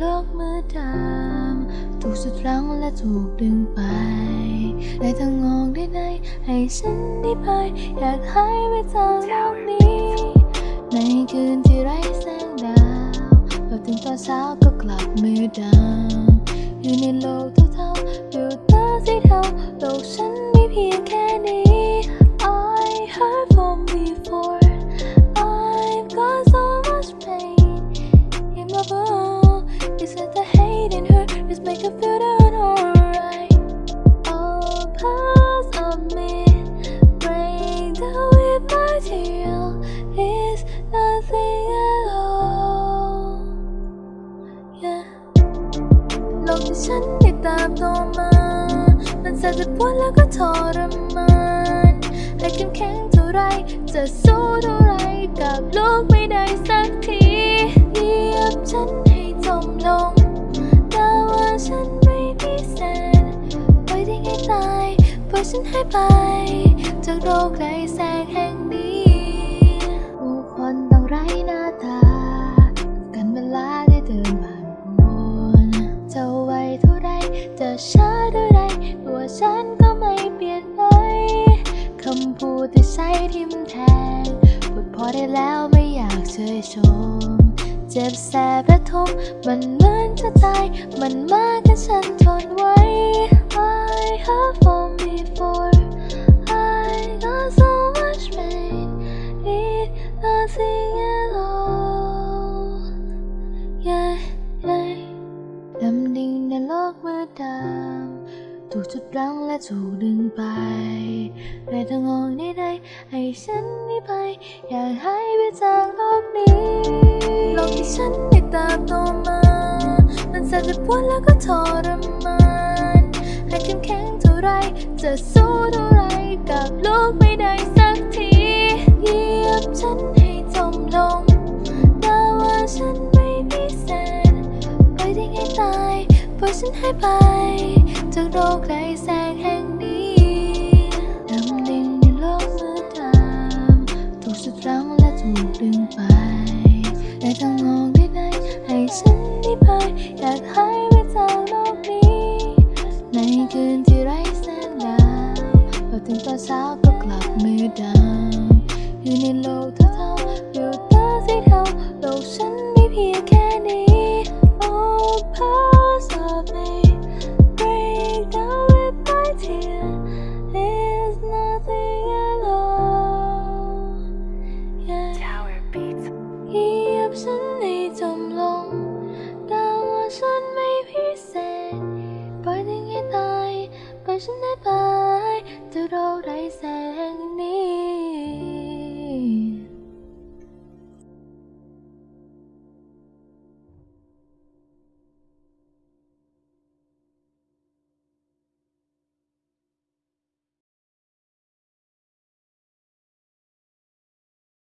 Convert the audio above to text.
โลกมืดดำถูกสุดรั้งและถูกดึงไปได้ทั้งงอกได้ในให้ฉันได้ไป อยากหายไปจากโลกนี้ ในคืนที่ไร้แสงดาวพอถึงตอนเช้าก็กลับมืดดำอยู่ในโลกเท่าๆ โลกที่ฉันได้ตามโตมา มันแสนจะปวดแล้วก็ทรมานให้เข้มแข็งเท่าไร จะสู้เท่าไรกับโลกไม่ได้สักทีเหยียบฉันให้จมลง แต่ว่าฉันไม่มีแสนปล่อยทิ้งให้ตายปล่อยฉันให้ไปจากโลกไร้แสงแห่งนี้ ได้แล้วไม่อยากเชยชม เจ็บแสบระทมมันเหมือนจะตาย มันมากกันฉันทนไว้ ถูกจุดรั้งและถูกดึงไปในทางออกใดๆให้ฉันนีไป อยากหายไปจากโลกนี้โลกที่ฉันได้ตาบโตมา มันแสนจะปวดแล้วก็ทรมานให้เข้มแข็งเท่าไรจะสู้เท่าไรกับ ปล่อยฉันให้ไป จากโลกไร้แสงแห่งนี้ดำดิ่งในโลกมืดดำถูกสุดรั้งและถูกดึงไปได้ทางออกได้ไหนให้ฉันได้ไป อยากหายไปจากโลกนี้ ในคืนที่ไร้แสงดาวพอถึงตอนเช้าก็กลับมืดดำอยู่ในโลกเท่าๆอยู่ตาสีเทาโลกฉันมีเพียงแค่ 想你沉落，但幻想未飄逝，背定熱帶，閉上呢排，掉到底石。